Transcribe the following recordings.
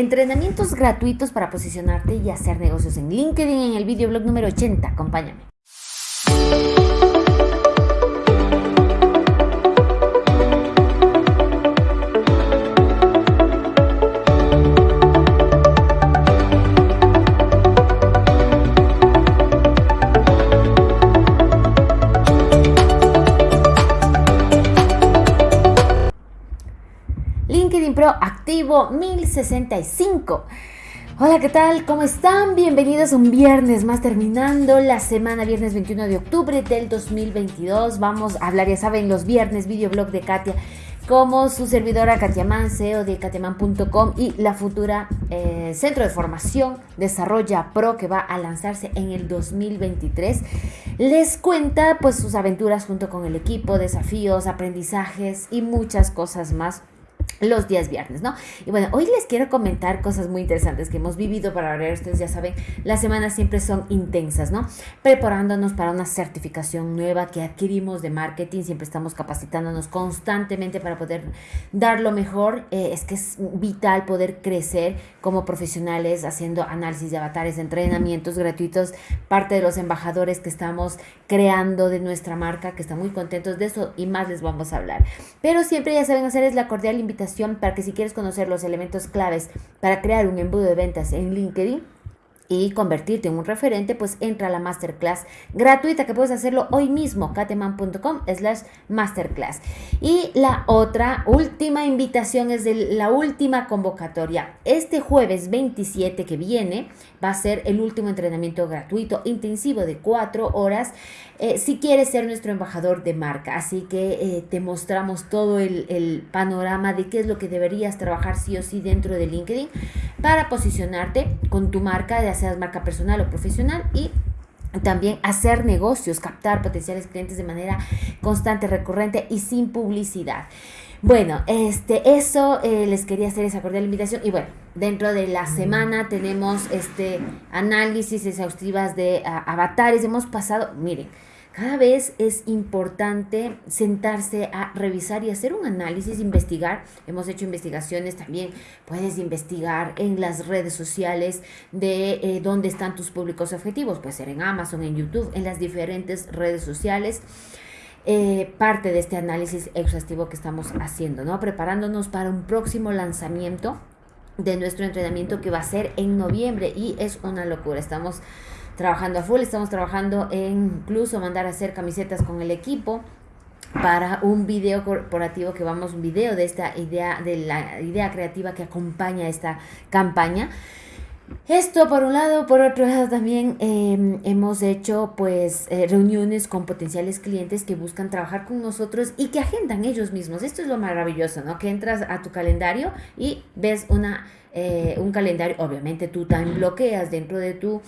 entrenamientos gratuitos para posicionarte y hacer negocios en LinkedIn en el videoblog número 80. Acompáñame. LinkedIn Pro activo 1065. Hola, ¿qué tal? ¿Cómo están? Bienvenidos un viernes más terminando la semana, viernes 21 de octubre del 2022. Vamos a hablar, ya saben, los viernes videoblog de Katia como su servidora Katia Man, CEO de katiaman.com y la futura eh, Centro de Formación Desarrolla Pro que va a lanzarse en el 2023. Les cuenta pues sus aventuras junto con el equipo, desafíos, aprendizajes y muchas cosas más los días viernes, ¿no? Y bueno, hoy les quiero comentar cosas muy interesantes que hemos vivido para ver, ustedes ya saben, las semanas siempre son intensas, ¿no? Preparándonos para una certificación nueva que adquirimos de marketing, siempre estamos capacitándonos constantemente para poder dar lo mejor, eh, es que es vital poder crecer como profesionales haciendo análisis de avatares, entrenamientos gratuitos, parte de los embajadores que estamos creando de nuestra marca, que están muy contentos de eso y más les vamos a hablar. Pero siempre ya saben hacer es la cordial invitación para que si quieres conocer los elementos claves para crear un embudo de ventas en LinkedIn, y convertirte en un referente, pues entra a la masterclass gratuita que puedes hacerlo hoy mismo, cateman.com slash masterclass. Y la otra, última invitación es de la última convocatoria. Este jueves 27 que viene va a ser el último entrenamiento gratuito intensivo de cuatro horas eh, si quieres ser nuestro embajador de marca. Así que eh, te mostramos todo el, el, panorama de qué es lo que deberías trabajar sí o sí dentro de LinkedIn para posicionarte con tu marca, ya seas marca personal o profesional y también hacer negocios, captar potenciales clientes de manera constante, recurrente y sin publicidad. Bueno, este, eso eh, les quería hacer esa cordial invitación. Y bueno, dentro de la semana tenemos este análisis exhaustivas de ah, avatares. Hemos pasado, miren, cada vez es importante sentarse a revisar y hacer un análisis, investigar. Hemos hecho investigaciones también. Puedes investigar en las redes sociales de eh, dónde están tus públicos objetivos. Puede ser en Amazon, en YouTube, en las diferentes redes sociales. Eh, parte de este análisis exhaustivo que estamos haciendo, ¿no? Preparándonos para un próximo lanzamiento de nuestro entrenamiento que va a ser en noviembre y es una locura. Estamos trabajando a full, estamos trabajando en incluso mandar a hacer camisetas con el equipo para un video corporativo que vamos, un video de esta idea, de la idea creativa que acompaña esta campaña. Esto por un lado, por otro lado también em, hemos hecho pues eh, reuniones con potenciales clientes que buscan trabajar con nosotros y que agendan ellos mismos. Esto es lo maravilloso, ¿no? Que entras a tu calendario y ves una, eh, un calendario, obviamente tú también bloqueas dentro de tu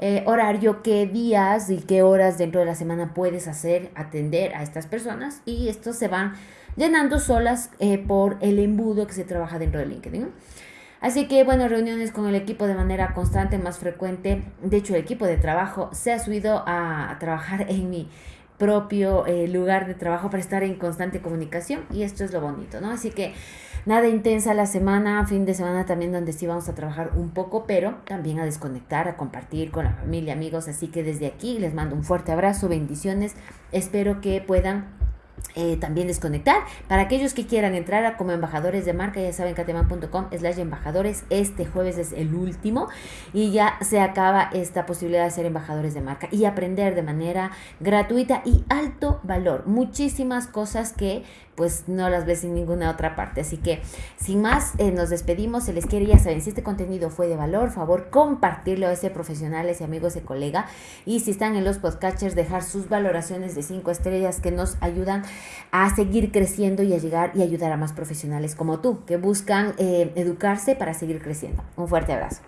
eh, horario, qué días y qué horas dentro de la semana puedes hacer, atender a estas personas y estos se van llenando solas por el embudo que se trabaja dentro de LinkedIn. Así que, bueno, reuniones con el equipo de manera constante, más frecuente. De hecho, el equipo de trabajo se ha subido a, trabajar en mi propio eh, lugar de trabajo para estar en constante comunicación y esto es lo bonito, ¿no? Así que Nada intensa la semana, fin de semana también donde sí vamos a trabajar un poco, pero también a desconectar, a compartir con la familia, amigos. Así que desde aquí les mando un fuerte abrazo, bendiciones. Espero que puedan eh, también desconectar. Para aquellos que quieran entrar a como embajadores de marca, ya saben, cateman.com slash embajadores. Este jueves es el último y ya se acaba esta posibilidad de ser embajadores de marca y aprender de manera gratuita y alto valor. Muchísimas cosas que pues no las ves en ninguna otra parte. Así que sin más, eh, nos despedimos. Se les quiere, ya saben, si este contenido fue de valor, favor compartirlo a ese profesional, ese amigo, ese colega. Y si están en los podcatchers, dejar sus valoraciones de cinco estrellas que nos ayudan a seguir creciendo y a llegar y ayudar a más profesionales como tú, que buscan eh, educarse para seguir creciendo. Un fuerte abrazo.